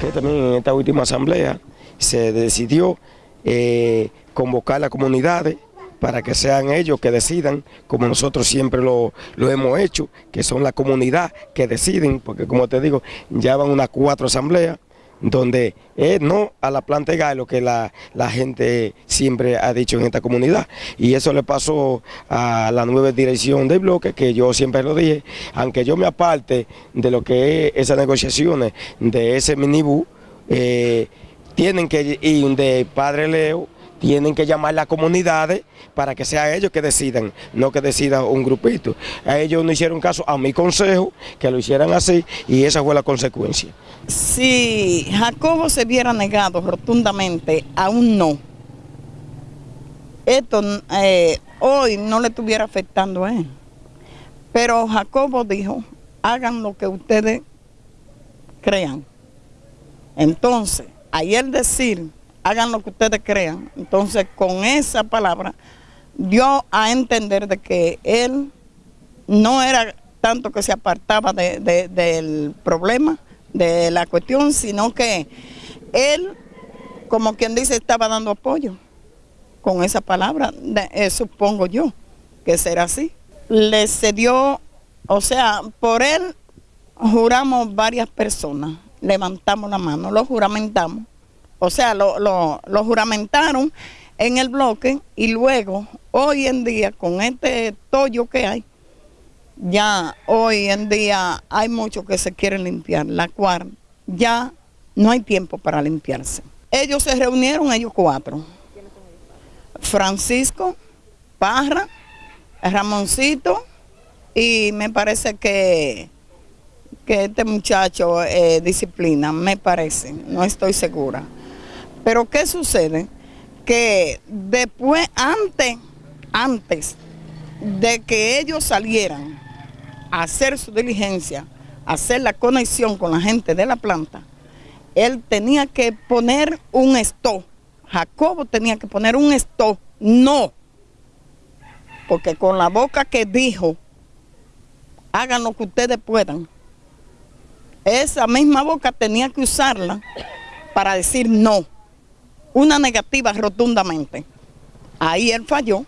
que también en esta última asamblea se decidió eh, convocar a las comunidades para que sean ellos que decidan, como nosotros siempre lo, hemos hecho, que son la comunidad que deciden, porque como te digo, ya van unas cuatro asambleas, donde no a la planta de lo que la, gente siempre ha dicho en esta comunidad. Y eso le pasó a la nueva dirección del bloque, que yo siempre lo dije, aunque yo me aparte de lo que es esas negociaciones de ese minibú, eh, tienen que ir de Padre Leo, tienen que llamar las comunidades para que sea ellos que decidan, no que decida un grupito. A ellos no hicieron caso a mi consejo, que lo hicieran así, y esa fue la consecuencia. Si Jacobo se hubiera negado rotundamente a un no, esto eh, hoy no le estuviera afectando a él. Pero Jacobo dijo, hagan lo que ustedes crean. Entonces, ayer decir hagan lo que ustedes crean. Entonces, con esa palabra, dio a entender de que él no era tanto que se apartaba del problema, de la cuestión, sino que él, como quien dice, estaba dando apoyo con esa palabra, eh, supongo yo que será así. Le cedió, o sea, por él juramos varias personas, levantamos la mano, lo juramentamos o sea, lo, juramentaron en el bloque y luego, hoy en día, con este tollo que hay, ya hoy en día hay muchos que se quieren limpiar, la cual ya no hay tiempo para limpiarse. Ellos se reunieron, ellos cuatro. Francisco, Parra, Ramoncito y me parece que, que este muchacho eh, disciplina, me parece, no estoy segura. Pero ¿qué sucede? Que después, antes, antes de que ellos salieran a hacer su diligencia, a hacer la conexión con la gente de la planta, él tenía que poner un stop. Jacobo tenía que poner un stop. No. Porque con la boca que dijo, hagan lo que ustedes puedan, esa misma boca tenía que usarla para decir no una negativa rotundamente. Ahí él falló